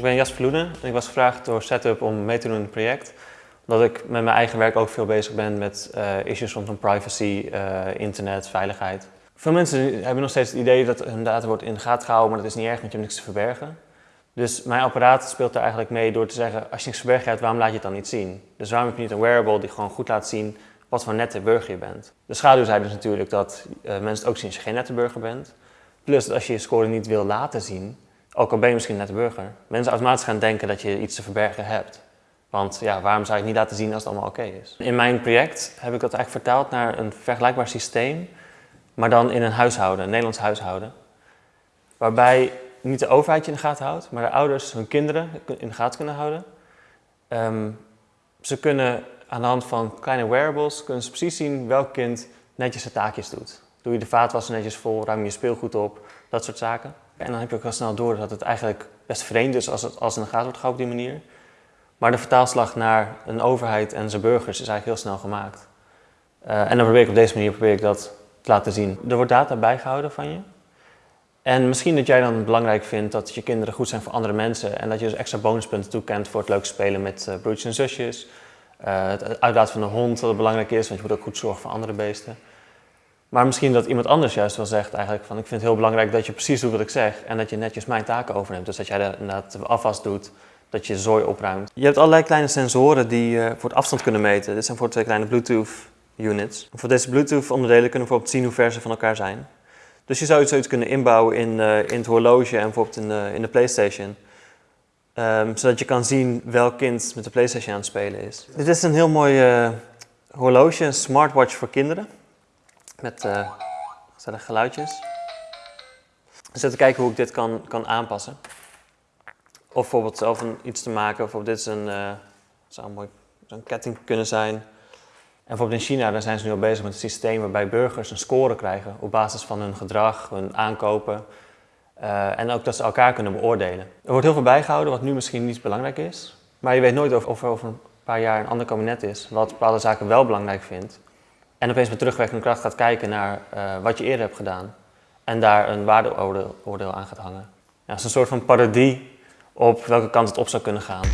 Ik ben Jasper Loenen en ik was gevraagd door Setup om mee te doen in het project. Omdat ik met mijn eigen werk ook veel bezig ben met uh, issues rondom privacy, uh, internet, veiligheid. Veel mensen hebben nog steeds het idee dat hun data wordt in de gaten gehouden, maar dat is niet erg, want je hebt niks te verbergen. Dus mijn apparaat speelt daar eigenlijk mee door te zeggen, als je niks verbergen hebt, waarom laat je het dan niet zien? Dus waarom heb je niet een wearable die gewoon goed laat zien wat voor nette burger je bent? De schaduwzijde is natuurlijk dat uh, mensen het ook zien als je geen nette burger bent. Plus dat als je je score niet wil laten zien, ook al ben je misschien net een burger, mensen automatisch gaan denken dat je iets te verbergen hebt. Want ja, waarom zou je het niet laten zien als het allemaal oké is? In mijn project heb ik dat eigenlijk vertaald naar een vergelijkbaar systeem, maar dan in een huishouden, een Nederlands huishouden. Waarbij niet de overheid je in de gaten houdt, maar de ouders hun kinderen in de gaten kunnen houden. Um, ze kunnen aan de hand van kleine wearables kunnen precies zien welk kind netjes zijn taakjes doet. Doe je de vaatwasser netjes vol, ruim je speelgoed op, dat soort zaken. En dan heb je ook wel snel door dat het eigenlijk best vreemd is als het als in de gaten wordt gehouden op die manier. Maar de vertaalslag naar een overheid en zijn burgers is eigenlijk heel snel gemaakt. Uh, en dan probeer ik op deze manier probeer ik dat te laten zien. Er wordt data bijgehouden van je. En misschien dat jij dan belangrijk vindt dat je kinderen goed zijn voor andere mensen en dat je dus extra bonuspunten toekent voor het leuk spelen met uh, broertjes en zusjes. Uh, het uitlaten van een hond dat belangrijk is, want je moet ook goed zorgen voor andere beesten. Maar misschien dat iemand anders juist wel zegt eigenlijk van ik vind het heel belangrijk dat je precies doet wat ik zeg en dat je netjes mijn taken overneemt. Dus dat jij de, inderdaad de afwas doet, dat je zooi opruimt. Je hebt allerlei kleine sensoren die uh, voor het afstand kunnen meten. Dit zijn voor twee kleine Bluetooth units. Voor deze Bluetooth onderdelen kunnen we bijvoorbeeld zien hoe ver ze van elkaar zijn. Dus je zou zoiets kunnen inbouwen in, uh, in het horloge en bijvoorbeeld in de, in de Playstation. Um, zodat je kan zien welk kind met de Playstation aan het spelen is. Dit is een heel mooi horloge, een smartwatch voor kinderen met uh, geluidjes. Dus even kijken hoe ik dit kan, kan aanpassen. Of bijvoorbeeld zelf een, iets te maken. Bijvoorbeeld dit is een, uh, zou een mooi een ketting kunnen zijn. En bijvoorbeeld in China daar zijn ze nu al bezig met een systeem waarbij burgers een score krijgen op basis van hun gedrag, hun aankopen. Uh, en ook dat ze elkaar kunnen beoordelen. Er wordt heel veel bijgehouden wat nu misschien niet belangrijk is. Maar je weet nooit of, of er over een paar jaar een ander kabinet is wat bepaalde zaken wel belangrijk vindt. En opeens met terugwerkende kracht gaat kijken naar uh, wat je eerder hebt gedaan. En daar een waardeoordeel aan gaat hangen. Ja, het is een soort van parodie op welke kant het op zou kunnen gaan.